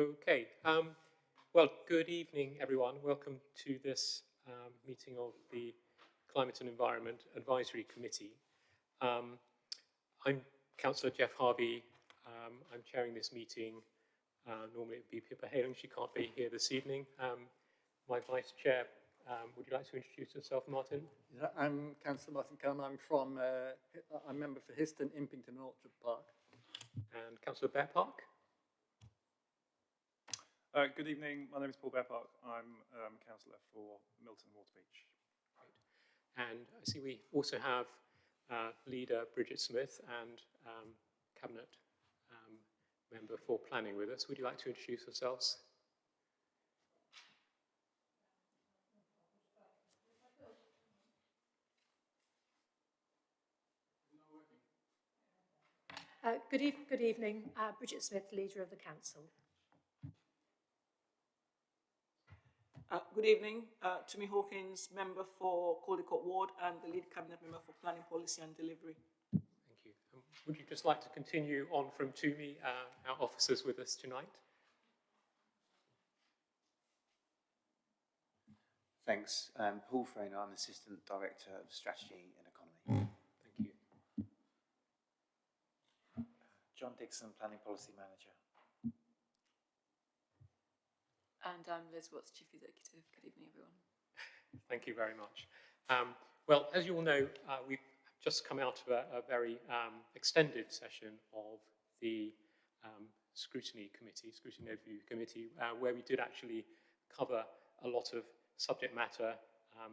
Okay, um, well, good evening, everyone. Welcome to this um, meeting of the Climate and Environment Advisory Committee. Um, I'm Councillor Jeff Harvey. Um, I'm chairing this meeting. Uh, normally it would be Pippa Heylings. She can't be here this evening. Um, my vice chair, um, would you like to introduce yourself, Martin? Yeah, I'm Councillor Martin Cullen. I'm from, uh, I'm member for Histon, Impington and Orchard Park. And Councillor Bearpark? Uh, good evening. My name is Paul Bearpark. I'm um, councillor for Milton Waterbeach. And I see we also have uh, leader Bridget Smith and um, cabinet um, member for planning with us. Would you like to introduce yourselves? Uh, good, eve- good evening, uh, Bridget Smith, Leader of the Council. Uh, good evening, uh, Tumi Hawkins, member for Caldecote Ward and the lead cabinet member for planning policy and delivery. Thank you. Um, would you just like to continue on from Tumi, uh, our officers with us tonight? Thanks. Um, Paul Frainer, I'm Assistant Director of Strategy and Economy. Thank you. John Dixon, Planning Policy Manager. And I'm Liz Watts, Chief Executive. Good evening, everyone. Thank you very much. Um, well, as you all know, uh, we've just come out of a, a very um, extended session of the um, Scrutiny Committee, Scrutiny Overview Committee, uh, where we did actually cover a lot of subject matter, um,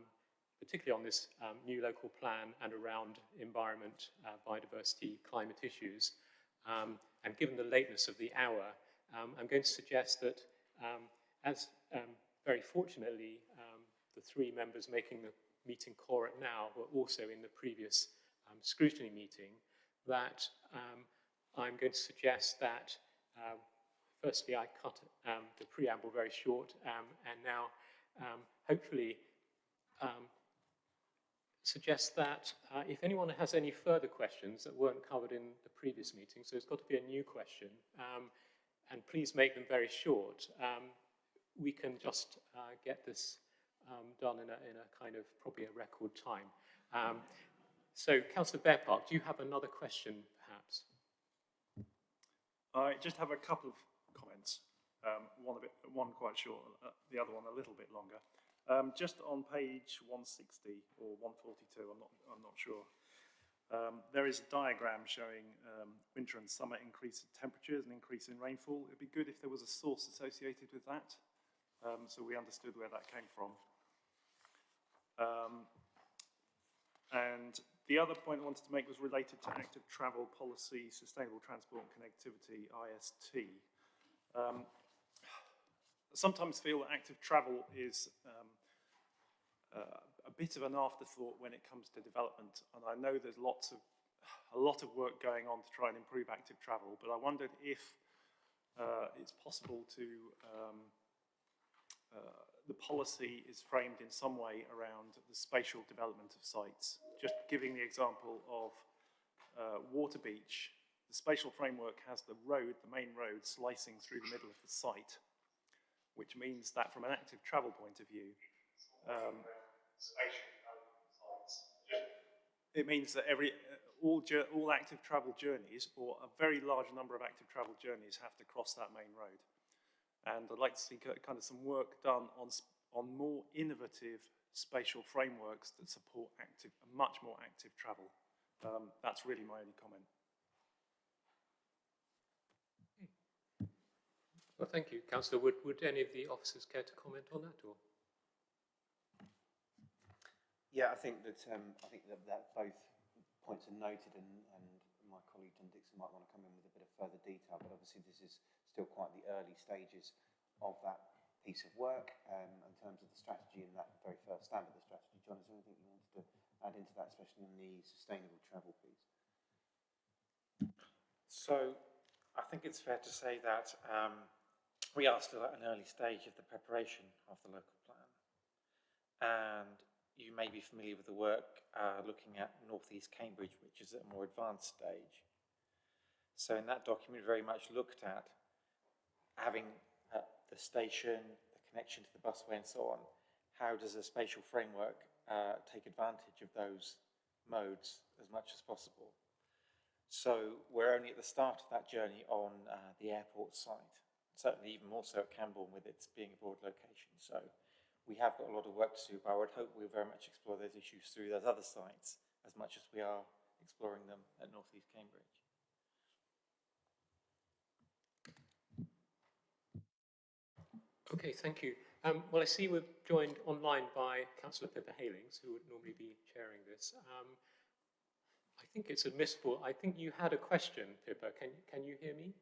particularly on this um, new local plan and around environment, uh, biodiversity, climate issues. Um, and given the lateness of the hour, um, I'm going to suggest that um, as um, very fortunately, um, the three members making the meeting quorum now were also in the previous um, scrutiny meeting, that um, I'm going to suggest that uh, firstly I cut um, the preamble very short um, and now um, hopefully um, suggest that uh, if anyone has any further questions that weren't covered in the previous meeting, so it's got to be a new question, um, and please make them very short, um, we can just uh, get this um, done in a, in a kind of probably a record time. Um, so, Councillor Bearpark, do you have another question, perhaps? I just have a couple of comments. Um, one a bit, one quite short, uh, the other one a little bit longer. Um, just on page 160 or 142, I'm not, I'm not sure. Um, there is a diagram showing um, winter and summer increase in temperatures and increase in rainfall. It'd be good if there was a source associated with that, um, so we understood where that came from. Um, and the other point I wanted to make was related to active travel policy, sustainable transport and connectivity, IST. Um, I sometimes feel that active travel is uh, a bit of an afterthought when it comes to development. And I know there's lots of, a lot of work going on to try and improve active travel, but I wondered if uh, it's possible to, um, the policy is framed in some way around the spatial development of sites. Just giving the example of uh, Waterbeach, the spatial framework has the road, the main road, slicing through the middle of the site, which means that from an active travel point of view, um, it means that every uh, all, all active travel journeys, or a very large number of active travel journeys, have to cross that main road. And I'd like to see kind of some work done on on more innovative spatial frameworks that support active, much more active travel. Um, that's really my only comment. Well, thank you. Councillor, would, would any of the officers care to comment on that? Or? Yeah, I think that um, I think that, that both points are noted, and, and my colleague John Dixon might want to come in with a bit of further detail. But obviously, this is still quite the early stages of that piece of work um, in terms of the strategy and that very first stand of the strategy. John, is there anything you wanted to add into that, especially in the sustainable travel piece? So I think it's fair to say that um, we are still at an early stage of the preparation of the local plan. And you may be familiar with the work uh, looking at North East Cambridge, which is at a more advanced stage. So in that document, very much looked at having uh, the station, the connection to the busway and so on, how does a spatial framework uh, take advantage of those modes as much as possible? So we're only at the start of that journey on uh, the airport site, certainly even more so at Cambourne with its being a broad location. So we have got a lot of work to do, but I would hope we'll very much explore those issues through those other sites as much as we are exploring them at North East Cambridge. Okay, thank you. Um, well, I see we're joined online by Councillor Pippa Heylings, who would normally be chairing this. Um, I think it's admissible. I think you had a question, Pippa. Can, can you hear me?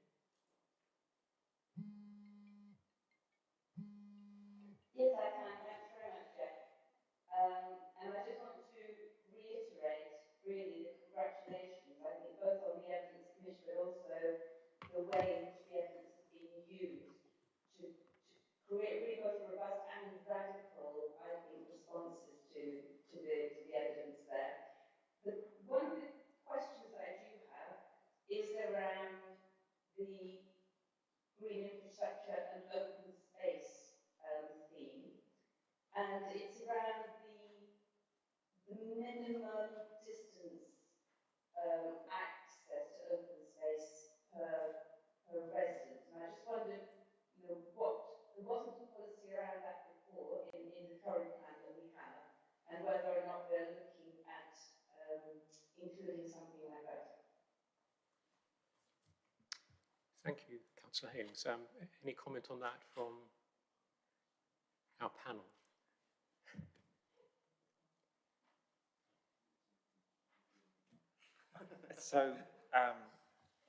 Create really both robust and radical, I think, responses to, to, the, to the evidence there. The, one of the questions that I do have is around the green infrastructure and open space um, theme, and it's around the the minimum distance um, access to open space per per resident. And I just wondered, you know, what there wasn't a policy around that before in, in the current plan that we have, and whether or not we're looking at um, including something like that. Thank you, Councillor. Um, any comment on that from our panel? So, um,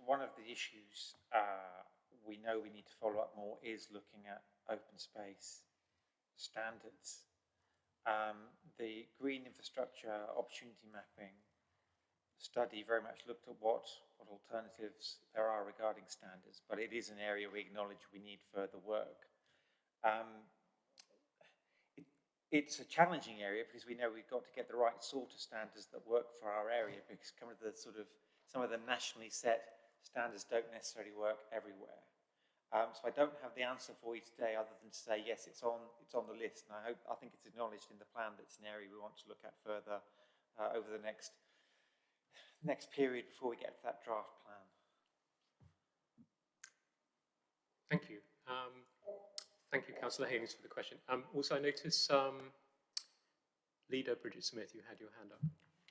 one of the issues uh, we know we need to follow up more is looking at open space standards. Um, the green infrastructure opportunity mapping study very much looked at what, what alternatives there are regarding standards, but it is an area we acknowledge we need further work. Um, it, it's a challenging area because we know we've got to get the right sort of standards that work for our area because some of the sort of some of the nationally set standards don't necessarily work everywhere. Um, so I don't have the answer for you today other than to say yes, it's on it's on the list, and I hope I think it's acknowledged in the plan that it's an area we want to look at further uh, over the next next period before we get to draft plan. Thank you. Um, thank you, Councillor Haynes, for the question. Um, also, I notice um, leader Bridget Smith, you had your hand up.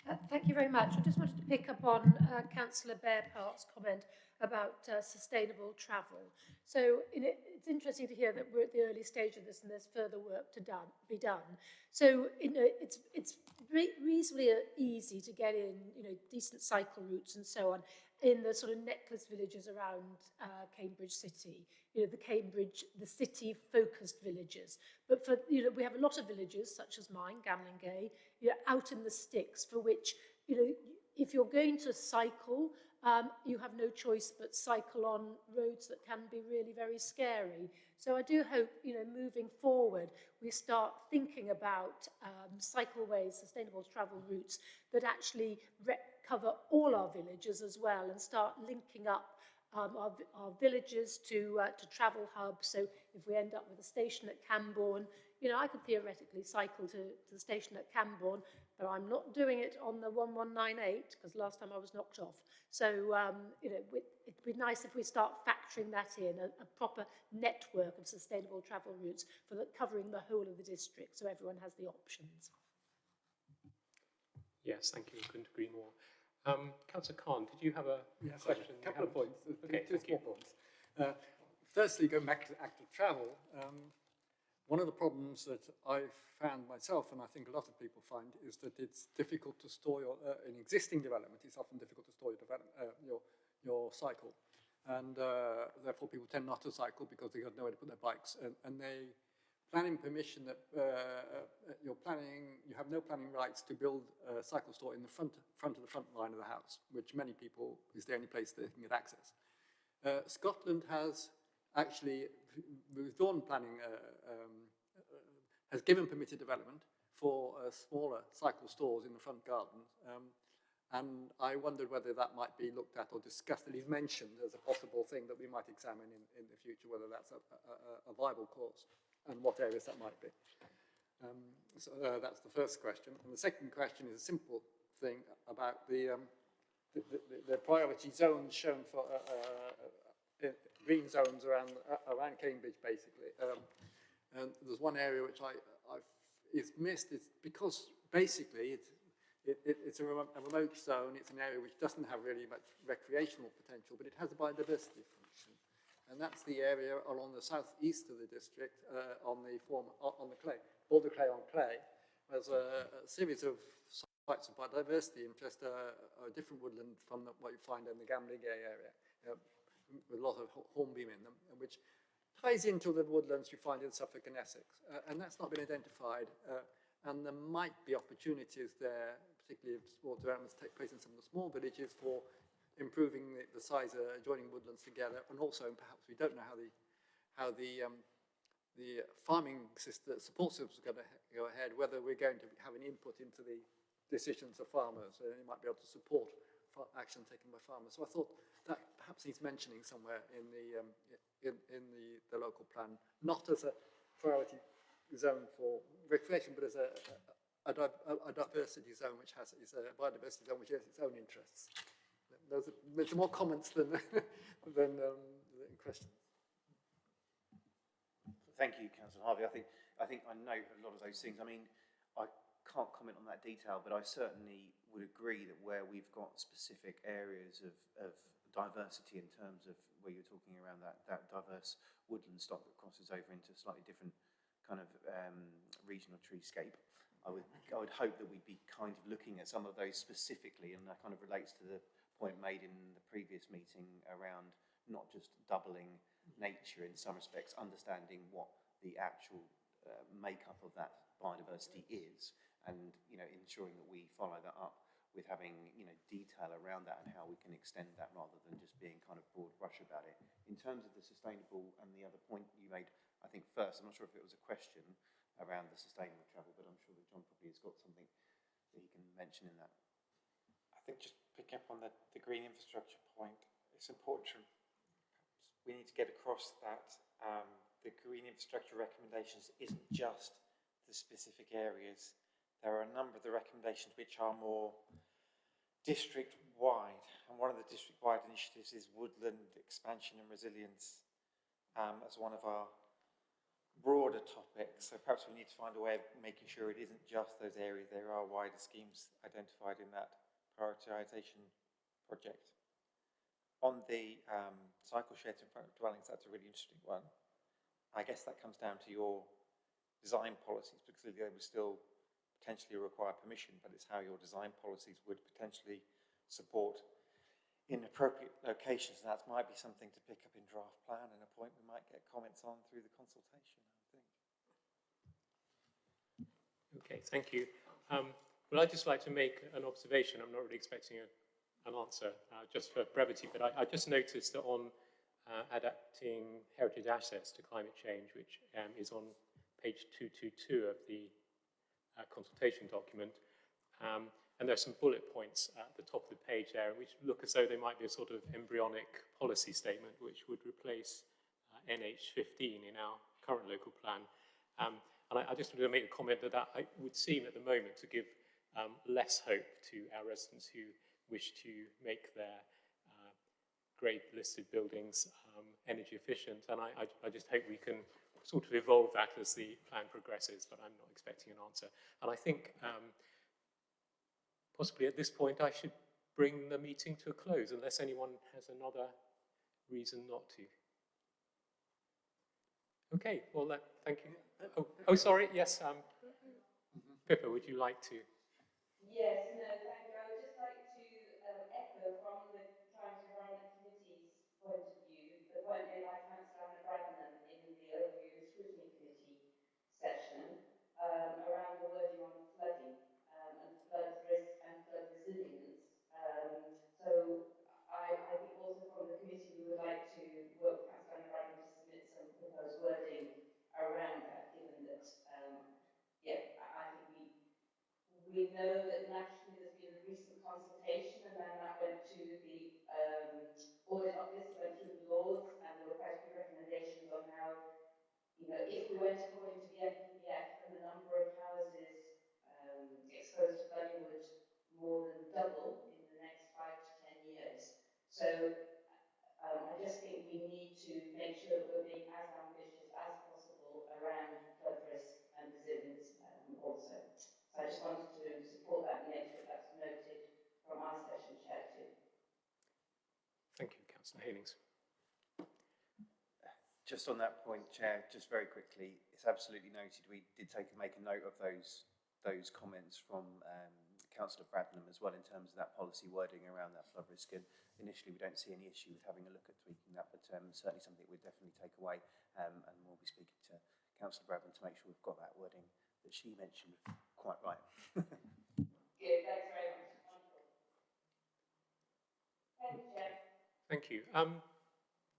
Uh, Thank you very much. I just wanted to pick up on uh, Councillor Bearpark's comment about uh, sustainable travel. So in it, it's interesting to hear that we're at the early stage of this and there's further work to done, be done. So you know, it's, it's re reasonably uh, easy to get in you know, decent cycle routes and so on in the sort of necklace villages around uh, Cambridge City, you know, the Cambridge, the city-focused villages. But for, you know, we have a lot of villages, such as mine, Gamlingay, you know, out in the sticks, for which, you know, if you're going to cycle, um, you have no choice but cycle on roads that can be really very scary. So I do hope, you know, moving forward, we start thinking about um, cycleways, sustainable travel routes that actually cover all our villages as well and start linking up um, our, our villages to, uh, to travel hubs. So if we end up with a station at Cambourne, you know, I could theoretically cycle to, to the station at Cambourne, but I'm not doing it on the 1198 because last time I was knocked off. So, um, you know, it'd be nice if we start factoring that in, a, a proper network of sustainable travel routes for the, covering the whole of the district so everyone has the options. Yes, thank you. Couldn't agree more. Um, Councillor Cahn, did you have a Yes, question? a couple of points, two- Okay, two you. small points. Uh, firstly, going back to active travel, um, one of the problems that I've found myself, and I think a lot of people find, is that it's difficult to store your, uh, in existing development, it's often difficult to store your, uh, your, your cycle. And uh, therefore people tend not to cycle because they've got nowhere to put their bikes. And, and they, planning permission that uh, uh, you're planning, you have no planning rights to build a cycle store in the front, front of the front line of the house, which many people is the only place they can get access. Uh, Scotland has actually withdrawn planning, uh, um, uh, has given permitted development for uh, smaller cycle stores in the front garden. Um, And I wondered whether that might be looked at or discussed, at least mentioned as a possible thing that we might examine in, in the future, whether that's a, a, a viable course and what areas that might be. Um, so uh, that's the first question. And the second question is a simple thing about the, um, the, the, the priority zones shown for uh, uh, uh, green zones around, uh, around Cambridge, basically. Um, and there's one area which I, I've, is missed. It's because basically it's, it, it, it's a remote, a remote zone. It's an area which doesn't have really much recreational potential, but it has a biodiversity. And that's the area along the southeast of the district uh, on the form, on the clay, Boulder Clay on Clay. There's a, a series of sites of biodiversity interest, uh, a different woodland from the, what you find in the Gamlingay area, uh, with a lot of hornbeam in them, which ties into the woodlands you find in Suffolk and Essex. Uh, and that's not been identified. Uh, and there might be opportunities there particularly if sport developments take place in some of the small villages for improving the, the size of adjoining woodlands together, and also perhaps we don't know how the how the um, the farming system, support systems are going to go ahead, whether we're going to have an input into the decisions of farmers, and it might be able to support action taken by farmers. So I thought that perhaps needs mentioning somewhere in the um, in, in the, the local plan, not as a priority zone for recreation, but as a, a, a, a diversity zone which has is a biodiversity zone which has its own interests. There's, more comments than than, um, questions. Thank you, Councillor Harvey. I think I think I know a lot of those things. I mean, I can't comment on that detail, but I certainly would agree that where we've got specific areas of, of diversity in terms of where you're talking around that, that diverse woodland stock that crosses over into a slightly different kind of um, regional treescape, I would, I would hope that we'd be kind of looking at some of those specifically, and that kind of relates to the point made in the previous meeting around not just doubling nature in some respects, understanding what the actual uh, makeup of that biodiversity is, and you know ensuring that we follow that up with having you know detail around that and how we can extend that rather than just being kind of broad brush about it. In terms of the sustainable and the other point you made, I think first, I'm not sure if it was a question, around the sustainable travel, but I'm sure that John probably has got something that he can mention in that. Think just picking up on the, the green infrastructure point, it's important to, we need to get across that um, the green infrastructure recommendations isn't just the specific areas. There are a number of the recommendations which are more district-wide, and one of the district-wide initiatives is woodland expansion and resilience um, as one of our broader topics. so perhaps we need to find a way of making sure it isn't just those areas, there are wider schemes identified in that prioritisation project. On the um, cycle sheds in front dwellings, that's a really interesting one. I guess that comes down to your design policies, because they would still potentially require permission, but it's how your design policies would potentially support in appropriate locations. And that might be something to pick up in draft plan and a point we might get comments on through the consultation, I think. Okay, thank you. Um, well, I'd just like to make an observation. I'm not really expecting a, an answer, uh, just for brevity, but I, I just noticed that on uh, adapting heritage assets to climate change, which um, is on page 222 of the uh, consultation document, um, and are some bullet points at the top of the page there, which look as though they might be a sort of embryonic policy statement, which would replace uh, NH15 in our current local plan. Um, and I, I, just wanted to make a comment that that would seem at the moment to give um, less hope to our residents who wish to make their uh, grade listed buildings um, energy efficient. And I, I, I just hope we can sort of evolve that as the plan progresses, but I'm not expecting an answer. And I think um, possibly at this point I should bring the meeting to a close unless anyone has another reason not to. Okay, well, uh, thank you. Oh, oh, sorry, yes, um, Pippa, would you like to? Yes, we know that nationally there's been a recent consultation and then that went to the um, audit office, went through the laws and there were quite a few recommendations on how, you know, if we went to Just on that point, Chair, just very quickly, it's absolutely noted. We did take make a note of those those comments from um, Councillor Bradnam as well in terms of that policy wording around that flood risk. And initially, we don't see any issue with having a look at tweaking that, but um, certainly something we'd definitely take away. Um, and we'll be speaking to Councillor Bradnam to make sure we've got that wording that she mentioned quite right. Good, thanks very much. Thank you, Chair. Thank you. Um,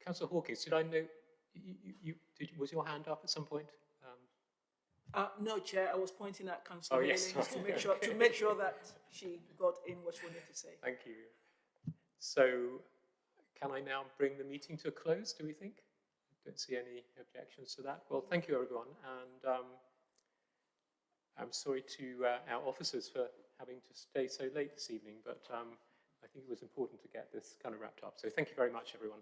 Councillor Hawkins, did I know, you, you, you, did, was your hand up at some point? Um, Uh, no, Chair, I was pointing at Councillor Oh, yes, to make sure, to make sure that she got in what she wanted to say. Thank you. So can I now bring the meeting to a close, do we think? I Don't see any objections to that. Well, thank you, everyone. And um, I'm sorry to uh, our officers for having to stay so late this evening, but um, I think it was important to get this kind of wrapped up. So thank you very much, everyone.